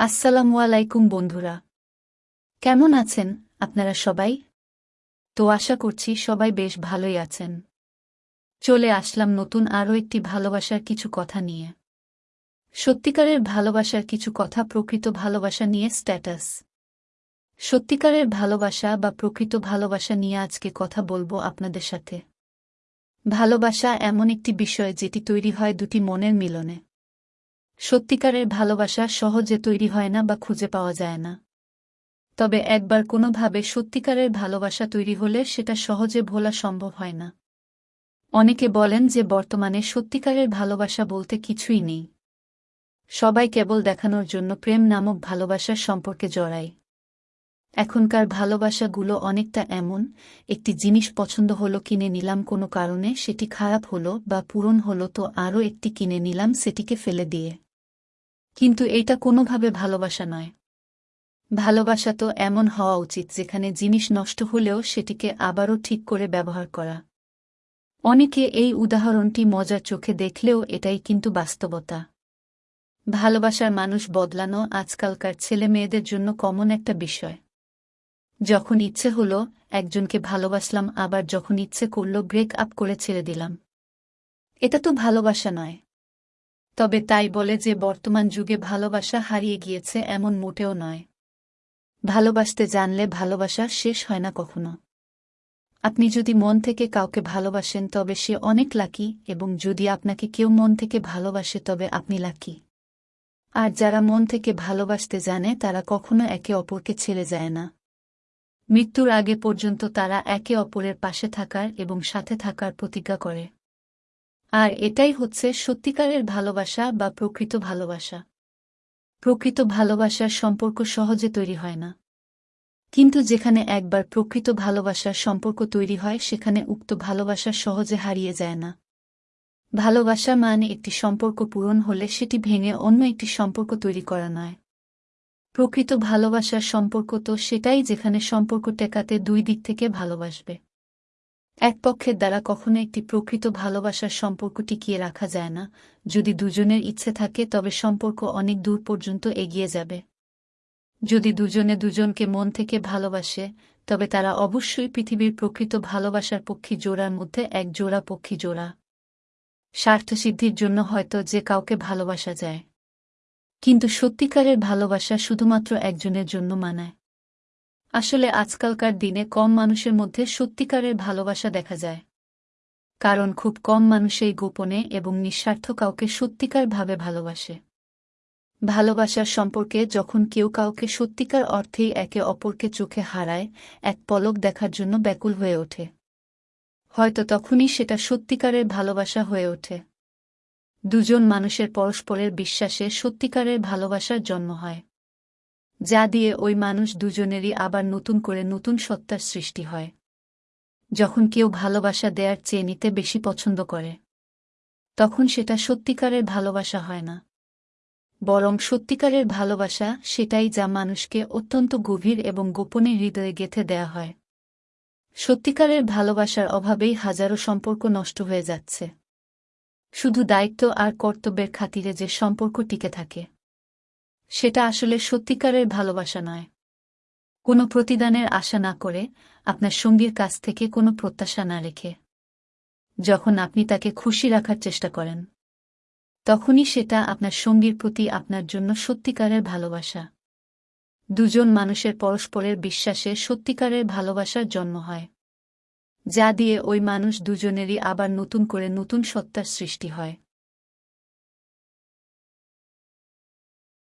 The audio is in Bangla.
আসসালামু আলাইকুম বন্ধুরা। কেমন আছেন আপনারা সবাই? তো আশা করছি সবাই বেশ ভালোই আছেন। চলে আসলাম নতুন আরও একটি ভালোবাসার কিছু কথা নিয়ে। সত্যিকারের ভালোবাসার কিছু কথা প্রকৃত ভালোবাসা নিয়ে স্ট্যাটাস। সত্যিকারের ভালোবাসা বা প্রকৃত ভালোবাসা নিয়ে আজকে কথা বলব আপনাদের সাথে। ভালোবাসা এমন একটি বিষয় যেটি তৈরি হয় দুটি মনের মিলনে। সত্যিকারের ভালোবাসা সহজে তৈরি হয় না বা খুঁজে পাওয়া যায় না। তবে একবার কোনোভাবে সত্যিকারের ভালোবাসা তৈরি হলে সেটা সহজে ভোলা সম্ভব হয় না। অনেকে বলেন যে বর্তমানে সত্যিকারের ভালোবাসা বলতে কিছুই নেই। সবাই কেবল দেখানোর জন্য প্রেম নামক ভালোবাসার সম্পর্কে জড়ায়। এখনকার ভালোবাসাগুলো অনেকটা এমন, একটি জিনিস পছন্দ হলো কিনে নিলাম কোনো কারণে, সেটি খারাপ হলো বা পূরণ হলো তো আরও একটি কিনে নিলাম, সেটিকে ফেলে দিয়ে। কিন্তু এটা কোনোভাবে ভালোবাসা নয়। ভালোবাসা তো এমন হওয়া উচিত যেখানে জিনিস নষ্ট হলেও সেটিকে আবারও ঠিক করে ব্যবহার করা। অনেকে এই উদাহরণটি মজার চোখে দেখলেও এটাই কিন্তু বাস্তবতা। ভালোবাসার মানুষ বদলানো আজকালকার ছেলে মেয়েদের জন্য কমন একটা বিষয়। যখন ইচ্ছে হলো, একজনকে ভালোবাসলাম, আবার যখন ইচ্ছে করল ব্রেক আপ করে ছেড়ে দিলাম। এটা তো ভালোবাসা নয়। তবে তাই বলে যে বর্তমান যুগে ভালোবাসা হারিয়ে গিয়েছে এমন মোটেও নয়। ভালোবাসতে জানলে ভালোবাসা শেষ হয় না কখনো। আপনি যদি মন থেকে কাউকে ভালোবাসেন তবে সে অনেক লাকি এবং যদি আপনাকে কেউ মন থেকে ভালোবাসে তবে আপনি লাকি। আর যারা মন থেকে ভালোবাসতে জানে তারা কখনো একে অপরকে ছেড়ে যায় না। মৃত্যুর আগে পর্যন্ত তারা একে অপরের পাশে থাকার এবং সাথে থাকার প্রতিজ্ঞা করে। আর এটাই হচ্ছে সত্যিকারের ভালোবাসা বা প্রকৃত ভালোবাসা। প্রকৃত ভালোবাসার সম্পর্ক সহজে তৈরি হয় না। কিন্তু যেখানে একবার প্রকৃত ভালোবাসার সম্পর্ক তৈরি হয়, সেখানে উক্ত ভালোবাসা সহজে হারিয়ে যায় না। ভালোবাসা মানে একটি সম্পর্ক পূরণ হলে সেটি ভেঙে অন্য একটি সম্পর্ক তৈরি করা নয়। প্রকৃত ভালোবাসার সম্পর্ক তো সেটাই যেখানে সম্পর্ক টেকাতে দুই দিক থেকে ভালোবাসবে। এক পক্ষের দ্বারা কখনো একটি প্রকৃত ভালোবাসার সম্পর্ক টিকিয়ে রাখা যায় না। যদি দুজনের ইচ্ছে থাকে, তবে সম্পর্ক অনেক দূর পর্যন্ত এগিয়ে যাবে। যদি দুজনে দুজনকে মন থেকে ভালোবাসে, তবে তারা অবশ্যই পৃথিবীর প্রকৃত ভালোবাসার পক্ষী জোড়ার মধ্যে এক জোড়া পক্ষী জোড়া। স্বার্থসিদ্ধির জন্য হয়তো যে কাউকে ভালোবাসা যায়। কিন্তু সত্যিকারের ভালোবাসা শুধুমাত্র একজনের জন্য মানায়। আসলে আজকালকার দিনে কম মানুষের মধ্যে সত্যিকারের ভালোবাসা দেখা যায়। কারণ খুব কম মানুষেই গোপনে এবং নিঃস্বার্থ কাউকে সত্যিকারভাবে ভালোবাসে। ভালোবাসার সম্পর্কে যখন কেউ কাউকে সত্যিকার অর্থেই একে অপরকে চোখে হারায়, এক পলক দেখার জন্য ব্যাকুল হয়ে ওঠে। হয়তো তখনই সেটা সত্যিকারের ভালোবাসা হয়ে ওঠে। দুজন মানুষের পরস্পরের বিশ্বাসে সত্যিকারের ভালোবাসার জন্ম হয়। যা দিয়ে ওই মানুষ দুজনেরই আবার নতুন করে নতুন সত্তার সৃষ্টি হয়। যখন কেউ ভালোবাসা দেয়ার চেয়ে নিতে বেশি পছন্দ করে, তখন সেটা সত্যিকারের ভালোবাসা হয় না। বরং সত্যিকারের ভালোবাসা সেটাই যা মানুষকে অত্যন্ত গভীর এবং গোপনে হৃদয়ে গেথে দেয়া হয়। সত্যিকারের ভালোবাসার অভাবেই হাজারো সম্পর্ক নষ্ট হয়ে যাচ্ছে। শুধু দায়িত্ব আর কর্তব্যের খাতিরে যে সম্পর্ক টিকে থাকে। সেটা আসলে সত্যিকারের ভালোবাসা নয়। কোনো প্রতিদানের আশা না করে আপনার সঙ্গীর কাছ থেকে কোনো প্রত্যাশা না রেখে যখন আপনি তাকে খুশি রাখার চেষ্টা করেন, তখনই সেটা আপনার সঙ্গীর প্রতি আপনার জন্য সত্যিকারের ভালোবাসা। দুজন মানুষের পরস্পরের বিশ্বাসে সত্যিকারের ভালোবাসার জন্ম হয়, যা দিয়ে ওই মানুষ দুজনেরই আবার নতুন করে নতুন সত্তার সৃষ্টি হয়।